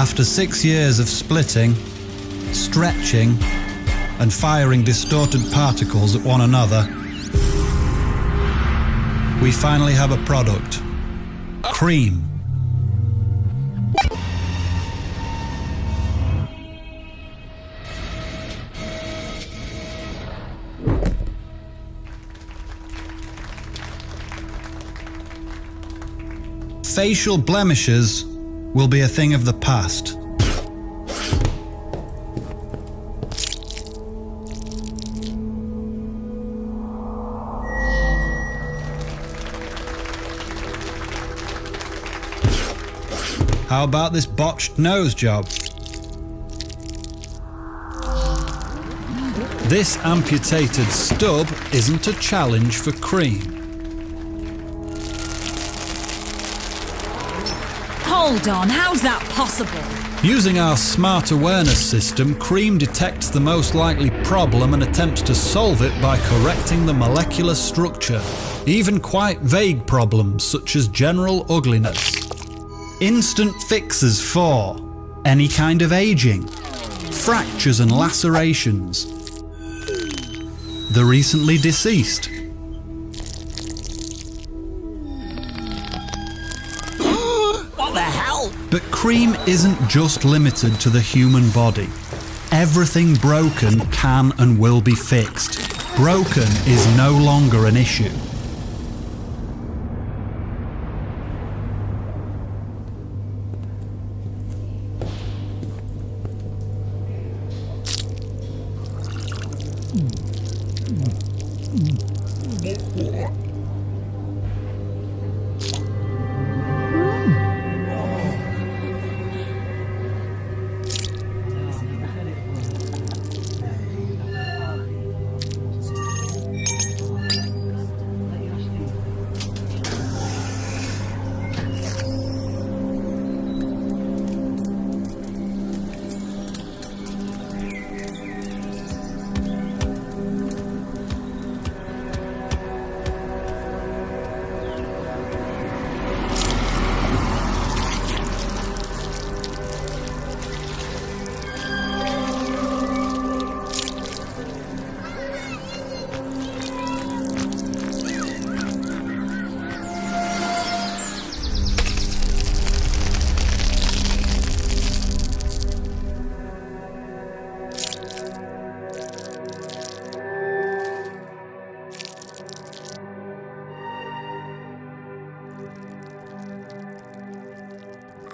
After six years of splitting, stretching, and firing distorted particles at one another, we finally have a product. Cream. Facial blemishes will be a thing of the past. How about this botched nose job? This amputated stub isn't a challenge for cream. Hold on, how's that possible? Using our smart awareness system, Cream detects the most likely problem and attempts to solve it by correcting the molecular structure, even quite vague problems such as general ugliness. Instant fixes for any kind of aging, fractures and lacerations, the recently deceased, cream isn't just limited to the human body. Everything broken can and will be fixed. Broken is no longer an issue.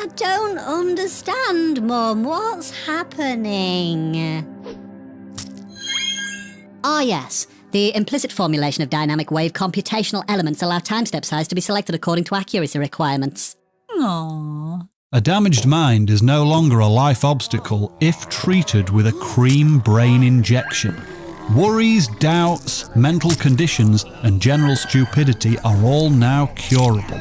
I don't understand, Mum. What's happening? Ah, yes. The implicit formulation of dynamic wave computational elements allow time step size to be selected according to accuracy requirements. Aww. A damaged mind is no longer a life obstacle if treated with a cream brain injection. Worries, doubts, mental conditions, and general stupidity are all now curable.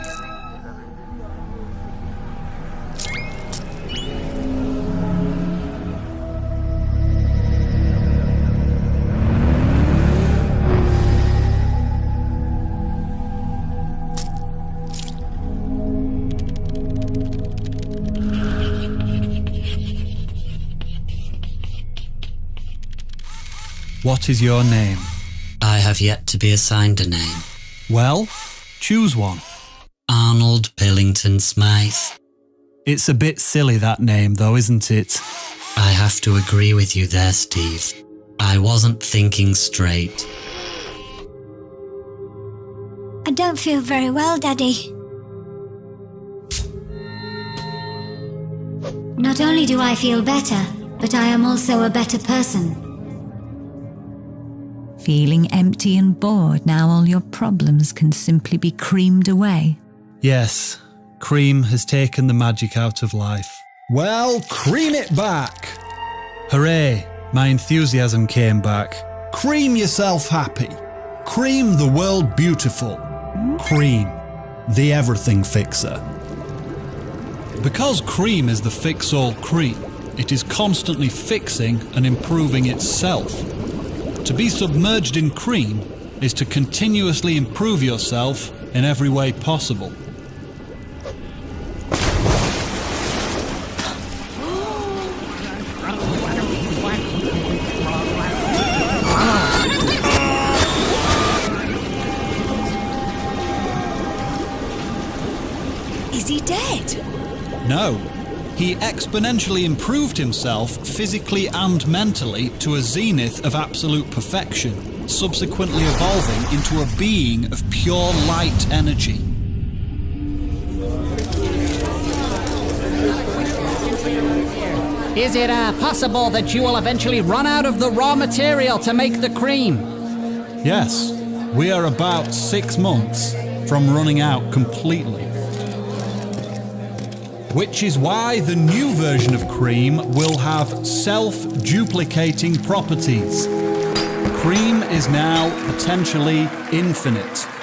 What is your name? I have yet to be assigned a name. Well, choose one. Arnold Billington Smythe. It's a bit silly that name, though, isn't it? I have to agree with you there, Steve. I wasn't thinking straight. I don't feel very well, Daddy. Not only do I feel better, but I am also a better person. Feeling empty and bored now all your problems can simply be creamed away. Yes, cream has taken the magic out of life. Well, cream it back! Hooray, my enthusiasm came back. Cream yourself happy. Cream the world beautiful. Cream, the everything fixer. Because cream is the fix all cream, it is constantly fixing and improving itself. To be submerged in cream is to continuously improve yourself in every way possible. Is he dead? No, he exponentially improved himself physically and mentally to a zenith of absolute perfection, subsequently evolving into a being of pure light energy. Is it uh, possible that you will eventually run out of the raw material to make the cream? Yes, we are about six months from running out completely. Which is why the new version of Cream will have self duplicating properties. Cream is now potentially infinite.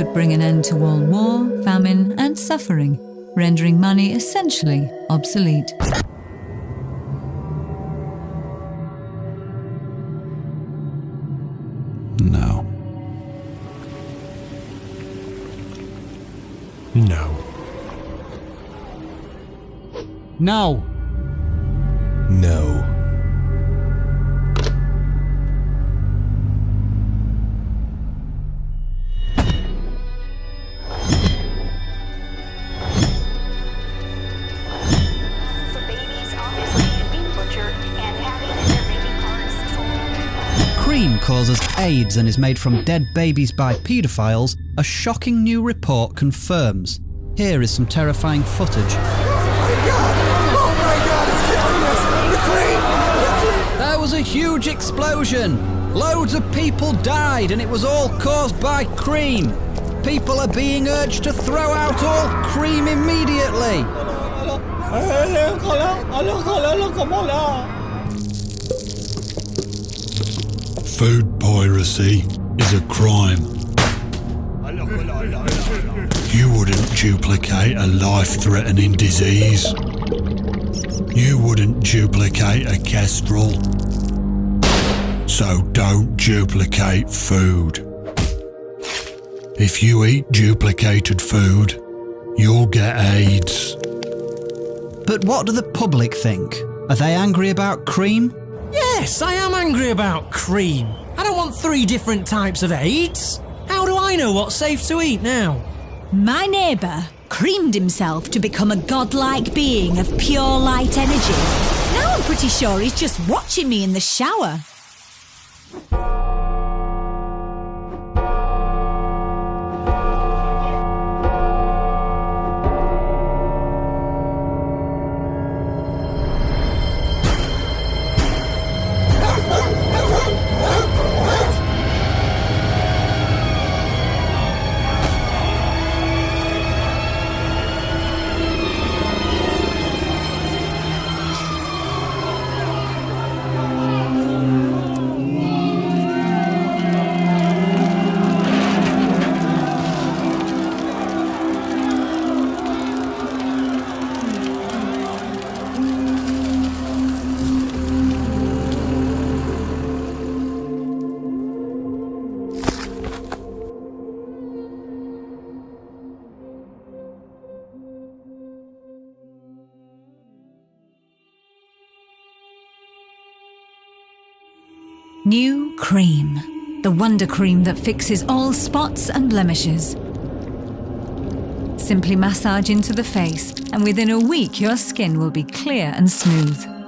Could bring an end to all war, famine, and suffering, rendering money essentially obsolete. No. No. No. No. AIDS and is made from dead babies by paedophiles, a shocking new report confirms. Here is some terrifying footage. There was a huge explosion. Loads of people died, and it was all caused by cream. People are being urged to throw out all cream immediately. Food piracy is a crime. You wouldn't duplicate a life threatening disease. You wouldn't duplicate a kestrel. So don't duplicate food. If you eat duplicated food, you'll get AIDS. But what do the public think? Are they angry about cream? Yes, I am angry about cream. I don't want three different types of AIDS. How do I know what's safe to eat now? My neighbour creamed himself to become a godlike being of pure light energy. Now I'm pretty sure he's just watching me in the shower. New Cream. The wonder cream that fixes all spots and blemishes. Simply massage into the face, and within a week, your skin will be clear and smooth.